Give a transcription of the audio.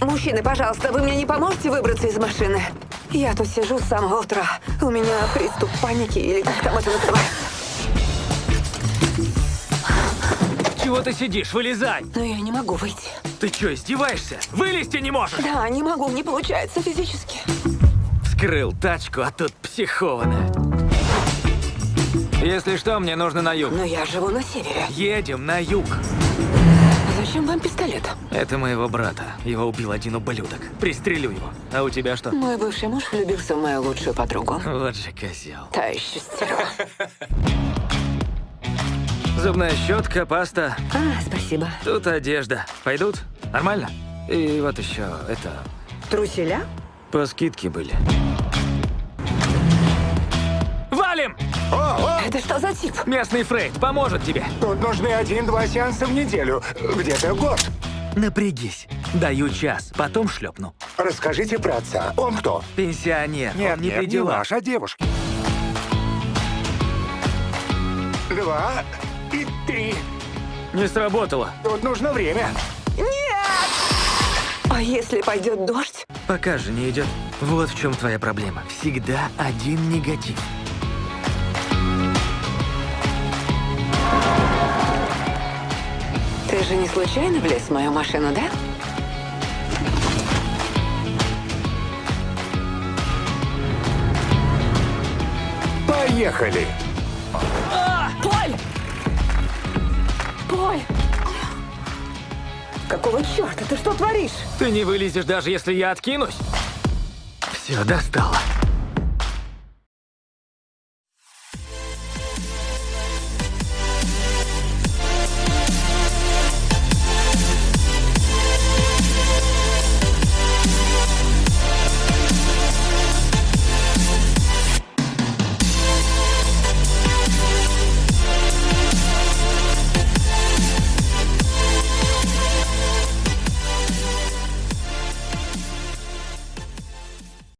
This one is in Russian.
Мужчины, пожалуйста, вы мне не поможете выбраться из машины? Я тут сижу с самого утра. У меня приступ паники или как там это называется. Чего ты сидишь? Вылезай! Но я не могу выйти. Ты что, издеваешься? Вылезти не можешь! Да, не могу, не получается физически. Скрыл тачку, а тут психованная. Если что, мне нужно на юг. Но я живу на севере. Едем на юг. Зачем вам пистолет? Это моего брата. Его убил один ублюдок. Пристрелю его. А у тебя что? Мой бывший муж влюбился в мою лучшую подругу. Вот же козел. Та еще стерва. Зубная щетка, паста. А, спасибо. Тут одежда. Пойдут? Нормально? И вот еще это... Труселя? По скидке были. Это что за тип? Местный Фрейд поможет тебе. Тут нужны один-два сеанса в неделю. Где-то год. Напрягись. Даю час, потом шлепну. Расскажите про отца. Он кто? Пенсионер. он не при делах. ваш, а девушки. Два и три. Не сработало. Тут нужно время. А если пойдет дождь? Пока же не идет. Вот в чем твоя проблема. Всегда один негатив. Же не случайно влез в мою машину, да? Поехали. Поль! Поль! Какого черта? Ты что творишь? Ты не вылезешь, даже если я откинусь. Все, достало.